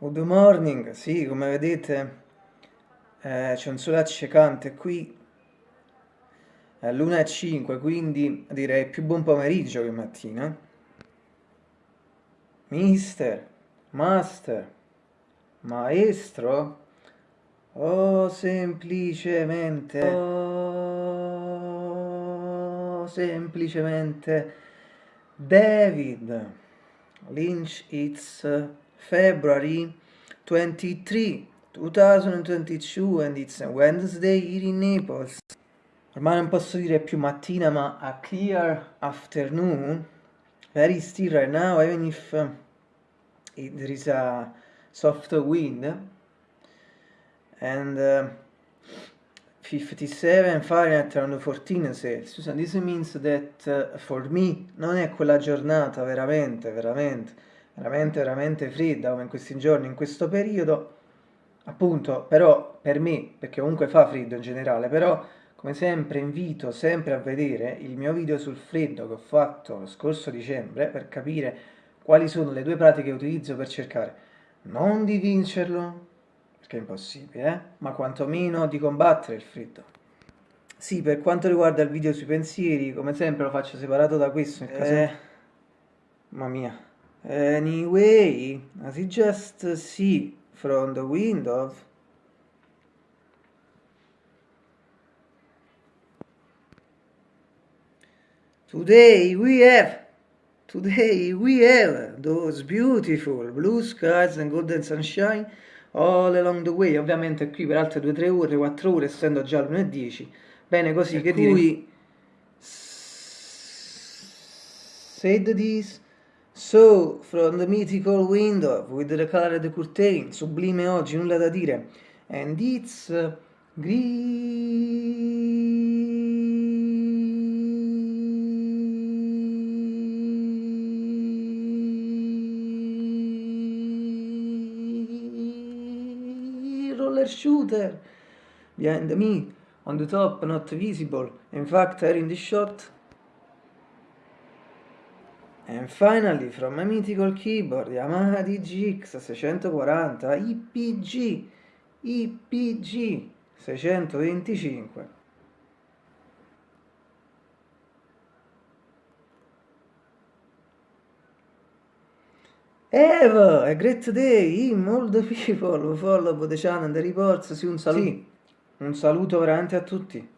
Good morning, sì, come vedete eh, c'è un sole accecante qui, è l'1.05, quindi direi più buon pomeriggio che mattina. Mister, master, maestro, oh semplicemente, oh semplicemente David Lynch, it's February 23, 2022 and it's Wednesday here in Naples. Ormai non posso dire più mattina ma a clear afternoon. Very still right now even if uh, it, there is a soft wind. And uh, 57 Fahrenheit around 14 Celsius and this means that uh, for me non è quella giornata veramente, veramente veramente veramente fredda come in questi giorni, in questo periodo, appunto, però per me, perché comunque fa freddo in generale, però come sempre invito sempre a vedere il mio video sul freddo che ho fatto lo scorso dicembre per capire quali sono le due pratiche che utilizzo per cercare non di vincerlo, perché è impossibile, eh? ma quantomeno di combattere il freddo. Sì, per quanto riguarda il video sui pensieri, come sempre lo faccio separato da questo, nel caso... Eh, mamma mia. Anyway, as you just see from the window, today we have today we have those beautiful blue skies and golden sunshine all along the way. Ovviamente qui per altre 2-3 ore 4 ore essendo già l'1.10 bene così per che cui said this So, from the mythical window with the colored curtain, sublime oggi, nulla da dire. And it's uh, roller shooter behind me, on the top, not visible. In fact, here in the shot And finally, from my mythical keyboard, Yamaha DGX 640 IPG, IPG 625. Eva, a great day, in all the people who follow the channel, the reports, sì, un saluto. Sì, un saluto veramente a tutti.